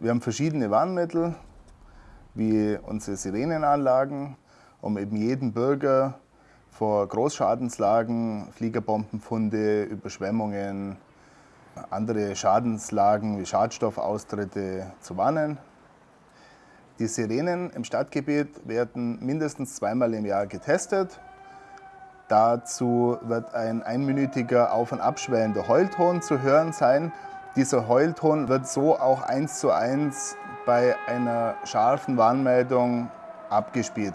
Wir haben verschiedene Warnmittel, wie unsere Sirenenanlagen, um eben jeden Bürger vor Großschadenslagen, Fliegerbombenfunde, Überschwemmungen, andere Schadenslagen wie Schadstoffaustritte zu warnen. Die Sirenen im Stadtgebiet werden mindestens zweimal im Jahr getestet. Dazu wird ein einminütiger auf- und abschwellender Heulton zu hören sein. Dieser Heulton wird so auch eins zu eins bei einer scharfen Warnmeldung abgespielt.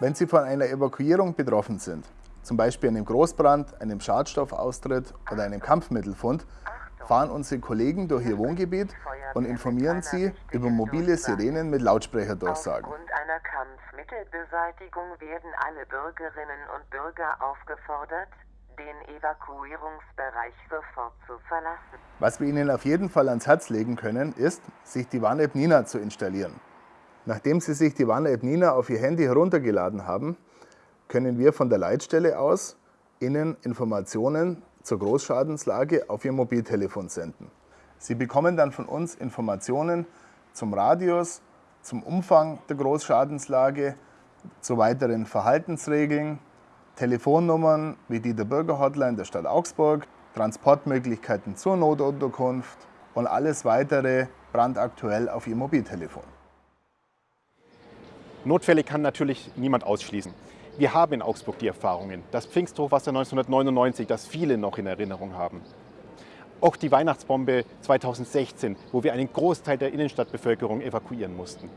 Wenn Sie von einer Evakuierung betroffen sind, zum Beispiel einem Großbrand, einem Schadstoffaustritt oder einem Kampfmittelfund, fahren unsere Kollegen durch ihr Wohngebiet und informieren sie über mobile Sirenen mit Lautsprecherdurchsagen. Aufgrund einer Kampfmittelbeseitigung werden alle Bürgerinnen und Bürger aufgefordert, den Evakuierungsbereich sofort zu verlassen. Was wir Ihnen auf jeden Fall ans Herz legen können, ist, sich die Warn-App Nina zu installieren. Nachdem Sie sich die Warn-App Nina auf Ihr Handy heruntergeladen haben, können wir von der Leitstelle aus Ihnen Informationen zur Großschadenslage auf Ihr Mobiltelefon senden. Sie bekommen dann von uns Informationen zum Radius, zum Umfang der Großschadenslage, zu weiteren Verhaltensregeln, Telefonnummern wie die der Bürgerhotline der Stadt Augsburg, Transportmöglichkeiten zur Notunterkunft und alles weitere brandaktuell auf Ihr Mobiltelefon. Notfälle kann natürlich niemand ausschließen. Wir haben in Augsburg die Erfahrungen, das Pfingsthochwasser 1999, das viele noch in Erinnerung haben. Auch die Weihnachtsbombe 2016, wo wir einen Großteil der Innenstadtbevölkerung evakuieren mussten.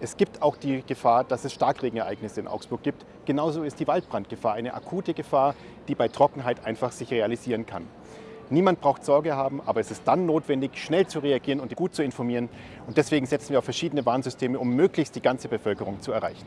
Es gibt auch die Gefahr, dass es Starkregenereignisse in Augsburg gibt. Genauso ist die Waldbrandgefahr eine akute Gefahr, die bei Trockenheit einfach sich realisieren kann. Niemand braucht Sorge haben, aber es ist dann notwendig, schnell zu reagieren und gut zu informieren. Und deswegen setzen wir auf verschiedene Warnsysteme, um möglichst die ganze Bevölkerung zu erreichen.